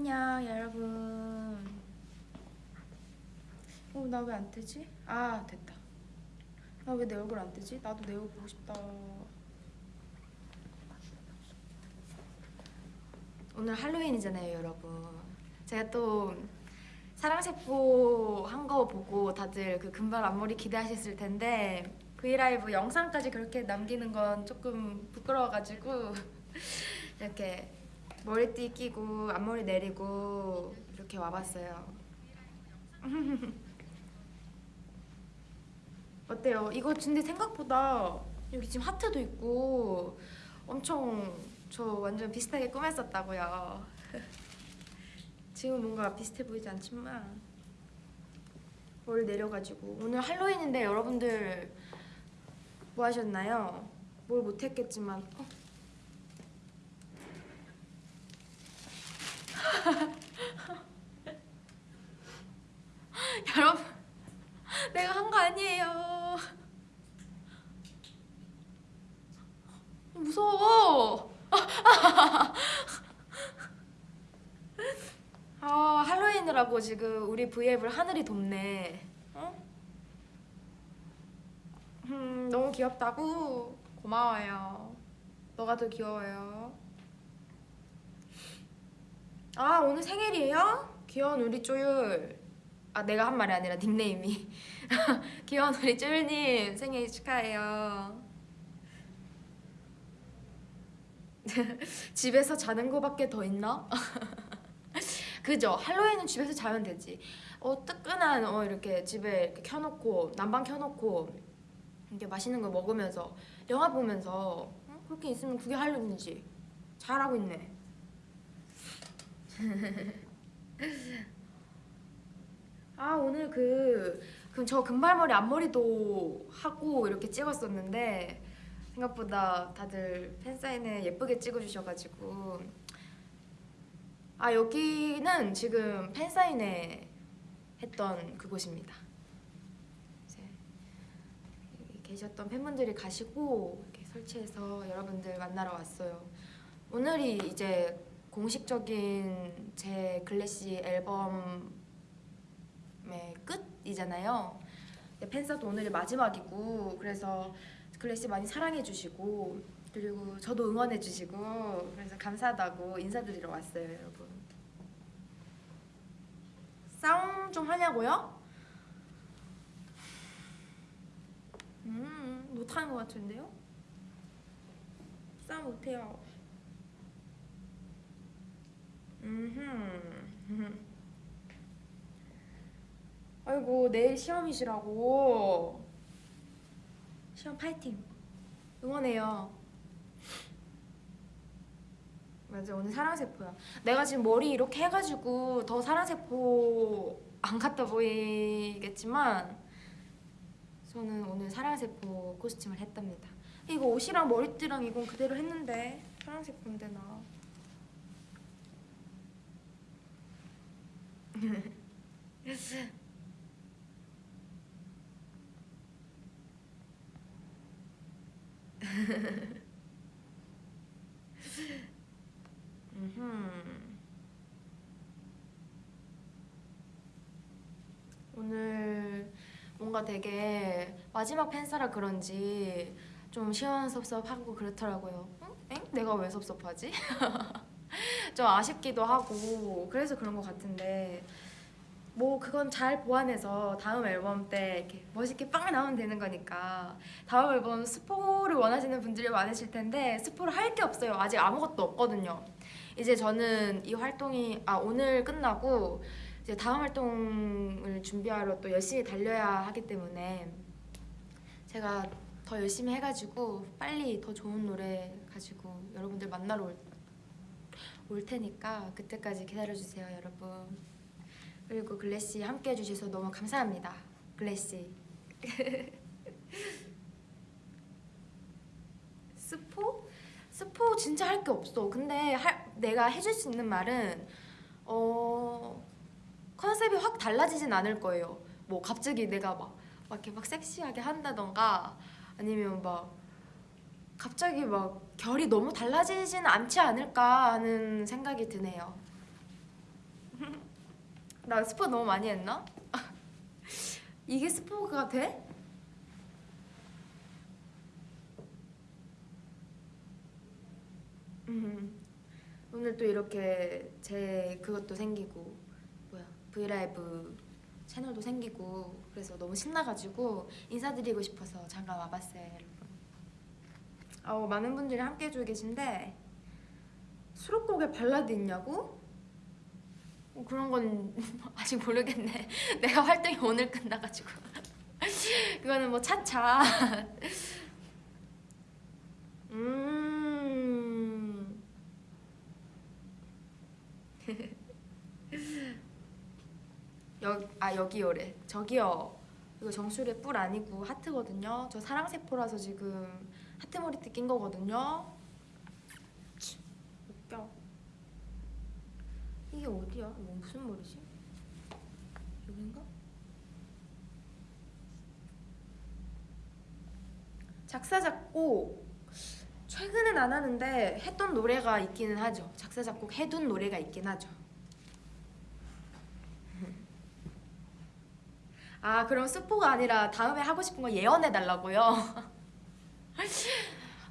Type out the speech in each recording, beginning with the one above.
안녕 여러분 어 나 왜 안 뜨지? 아 됐다 나 왜 내 얼굴 안 뜨지? 나도 내 얼굴 보고 싶다 오늘 할로윈이잖아요 여러분 제가 또 사랑세포 한 거 보고 다들 그 금발 앞머리 기대하셨을 텐데 브이라이브 영상까지 그렇게 남기는 건 조금 부끄러워가지고 이렇게 머리띠 끼고 앞머리 내리고 이렇게 와봤어요 어때요? 이거 근데 생각보다 여기 지금 하트도 있고 엄청 저 완전 비슷하게 꾸몄었다고요 지금 뭔가 비슷해 보이지 않지만 머리 내려가지고 오늘 할로윈인데 여러분들 뭐 하셨나요? 뭘 못했겠지만 어? 여러분 내가 한 거 아니에요. 무서워. 아 할로윈이라고 지금 우리 V앱을 하늘이 돕네. 어? 음 너무 귀엽다고? 고마워요. 너가 더 귀여워요 아 오늘 생일이에요? 귀여운 우리 쪼율 아 내가 한 말이 아니라 닉네임이 귀여운 우리 쪼율님 생일 축하해요 집에서 자는 거밖에 더 있나? 그죠? 할로윈은 집에서 자면 되지 어 뜨끈한 어 이렇게 집에 이렇게 켜놓고 난방 켜놓고 이렇게 맛있는 거 먹으면서 영화 보면서 어? 그렇게 있으면 그게 할로윈이지 잘하고 있네 아 오늘 그 저 금발머리 앞머리도 하고 이렇게 찍었었는데 생각보다 다들 팬사인회 예쁘게 찍어주셔가지고. 아 여기는 지금 팬사인회 했던 그곳입니다. 이제 계셨던 팬분들이 가시고 이렇게 설치해서 여러분들 만나러 왔어요. 오늘이 이제 공식적인 제 글래시 앨범의 끝이잖아요 팬사도 오늘이 마지막이고 그래서 글래시 많이 사랑해주시고 그리고 저도 응원해주시고 그래서 감사하다고 인사드리러 왔어요 여러분 싸움 좀 하냐고요? 음 못하는 것 같은데요? 싸움 못해요 음흠 아이고 내일 시험이시라고. 시험 파이팅. 응원해요. 맞아 오늘 사랑세포야. 내가 지금 머리 이렇게 해가지고 더 사랑세포 안 같아 보이겠지만 저는 오늘 사랑세포 코스튬을 했답니다. 이거 옷이랑 머리띠랑 이건 그대로 했는데 사랑세포인데 나 오늘 뭔가 되게 마지막 팬사라 그런지 좀 시원섭섭하고 그렇더라고요 응? 엥? 내가 왜 섭섭하지? 좀 아쉽기도 하고 그래서 그런 것 같은데 뭐 그건 잘 보완해서 다음 앨범 때 이렇게 멋있게 빵 나오면 되는 거니까 다음 앨범 스포를 원하시는 분들이 많으실 텐데 스포를 할 게 없어요. 아직 아무것도 없거든요. 이제 저는 이 활동이 아 오늘 끝나고 이제 다음 활동을 준비하러 또 열심히 달려야 하기 때문에 제가 더 열심히 해가지고 빨리 더 좋은 노래 가지고 여러분들 만나러 올, 올 테니까 그때까지 기다려주세요 여러분. 그리고 글래시 함께 해주셔서 너무 감사합니다 글래시 스포? 스포 진짜 할 게 없어. 근데 할, 내가 해줄 수 있는 말은 어 컨셉이 확 달라지진 않을 거예요. 뭐 갑자기 내가 막, 막 이렇게 막 섹시하게 한다던가 아니면 막 갑자기 막 결이 너무 달라지진 않지 않을까 하는 생각이 드네요 나 스포 너무 많이 했나? 이게 스포가 돼? 음, 오늘 또 이렇게 제 그것도 생기고 뭐야 브이라이브 채널도 생기고 그래서 너무 신나가지고 인사드리고 싶어서 잠깐 와봤어요 아우 많은 분들이 함께 해주고 계신데 수록곡에 발라드 있냐고? 어, 그런 건 아직 모르겠네. 내가 활동이 오늘 끝나가지고. 그거는 뭐 차차. 음. 여, 아 여기요래. 저기요. 이거 정수리의 뿔 아니고 하트거든요. 저 사랑세포라서 지금 하트 머리띠 낀 거거든요 치, 웃겨 이게 어디야? 이거 무슨 머리지? 여긴가? 작사 작곡 최근엔 안 하는데 했던 노래가 있기는 하죠 작사 작곡 해둔 노래가 있긴 하죠 아 그럼 스포가 아니라 다음에 하고 싶은 거 예언해 달라고요?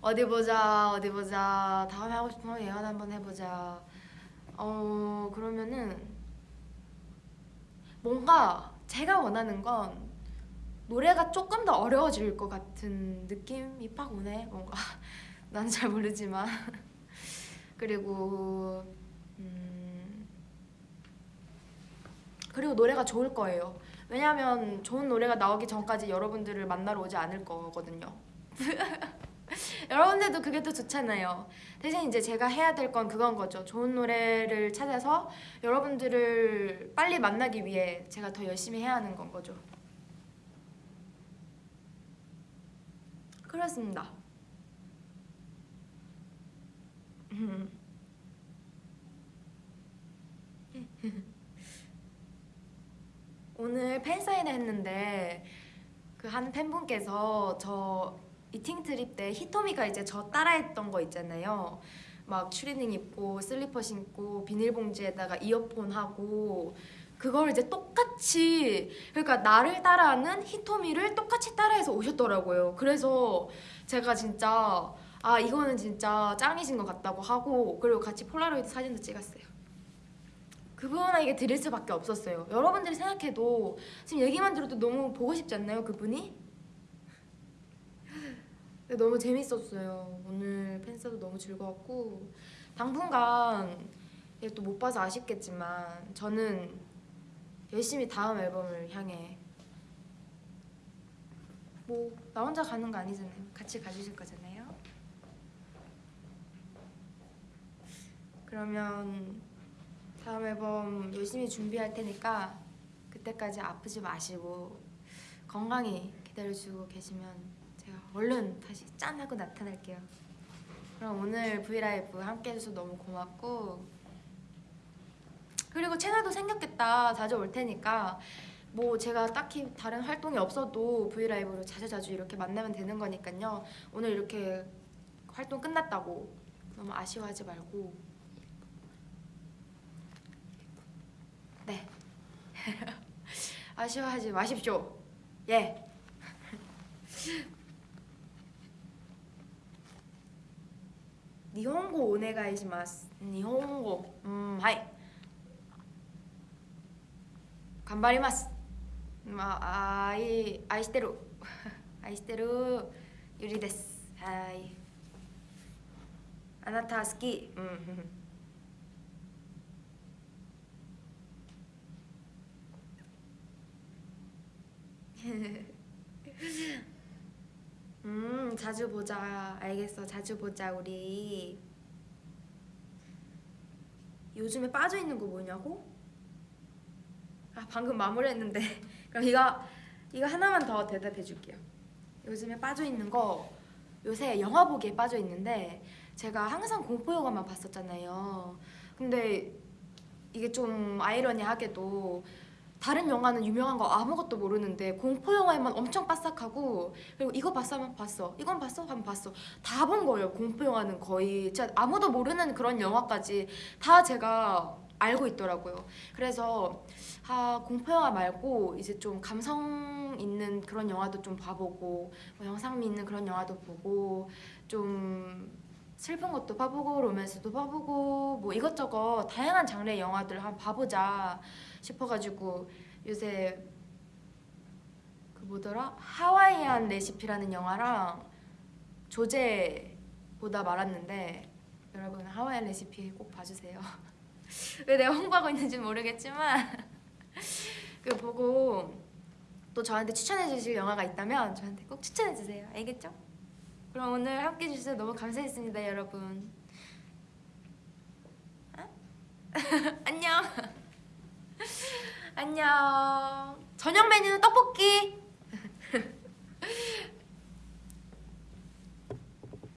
어디 보자 어디 보자. 다음에 하고 거 예언 한번 해보자. 어 그러면은 뭔가 제가 원하는 건 노래가 조금 더 어려워질 것 같은 느낌이 팍 오네 뭔가. 난잘 모르지만. 그리고 음 그리고 노래가 좋을 거예요. 왜냐하면 좋은 노래가 나오기 전까지 여러분들을 만나러 오지 않을 거거든요. 여러분들도 그게 더 좋잖아요. 대신 이제 제가 해야 될 건 그건 거죠. 좋은 노래를 찾아서 여러분들을 빨리 만나기 위해 제가 더 열심히 해야 하는 건 거죠. 그렇습니다. 오늘 팬사인회 했는데 그 한 팬분께서 저 Eating Trip 때 히토미가 이제 저 따라했던 거 있잖아요. 막 추리닝 입고 슬리퍼 신고 비닐봉지에다가 이어폰 하고 그걸 이제 똑같이 그러니까 나를 따라하는 히토미를 똑같이 따라해서 오셨더라고요. 그래서 제가 진짜 아 이거는 진짜 짱이신 것 같다고 하고 그리고 같이 폴라로이드 사진도 찍었어요. 그분에게 드릴 수밖에 없었어요. 여러분들이 생각해도 지금 얘기만 들어도 너무 보고 싶지 않나요, 그분이? 너무 재밌었어요. 오늘 팬사도 너무 즐거웠고 당분간 또 못 봐서 아쉽겠지만 저는 열심히 다음 앨범을 향해 뭐 나 혼자 가는 거 아니잖아요. 같이 가주실 거잖아요. 그러면 다음 앨범 열심히 준비할 테니까 그때까지 아프지 마시고 건강히 기다려주고 계시면 제가 얼른 다시 짠 하고 나타날게요. 그럼 오늘 브이라이브 함께 해줘서 너무 고맙고. 그리고 채널도 생겼겠다. 자주 올 테니까. 뭐 제가 딱히 다른 활동이 없어도 브이라이브로 자주자주 이렇게 만나면 되는 거니까요. 오늘 이렇게 활동 끝났다고. 너무 아쉬워하지 말고. 네. 아쉬워하지 마십시오. 예 니혼고 오네가이시마스 니혼고 음 하이 頑張ります ま 愛 愛してる 愛してる ユリ です はい あなた 好き 음음 자주 보자. 알겠어. 자주 보자 우리. 요즘에 빠져있는 거 뭐냐고? 아 방금 마무리했는데. 그럼 이거 이거 하나만 더 대답해 줄게요. 요즘에 빠져있는 거 요새 영화 보기에 빠져있는데 제가 항상 공포 영화만 봤었잖아요. 근데 이게 좀 아이러니하게도 다른 영화는 유명한 거 아무것도 모르는데 공포 영화에만 엄청 빠삭하고 그리고 이거 봤어 하면 봤어 이건 봤어 하면 봤어 다 본 거예요 공포 영화는 거의 진짜 아무도 모르는 그런 영화까지 다 제가 알고 있더라고요. 그래서 아 공포 영화 말고 이제 좀 감성 있는 그런 영화도 좀 봐보고 뭐 영상미 있는 그런 영화도 보고 좀 슬픈 것도 봐보고 로맨스도 봐보고 뭐 이것저것 다양한 장르의 영화들 한번 봐보자 싶어가지고 요새 그 뭐더라 하와이안 레시피라는 영화랑 조제 보다 말았는데 여러분 하와이안 레시피 꼭 봐주세요. 왜 내가 홍보하고 있는지 모르겠지만 그 보고 또 저한테 추천해 주실 영화가 있다면 저한테 꼭 추천해 주세요. 알겠죠? 그럼 오늘 함께 해주셔서 너무 감사했습니다, 여러분. 어? 안녕. 안녕. 저녁 메뉴는 떡볶이.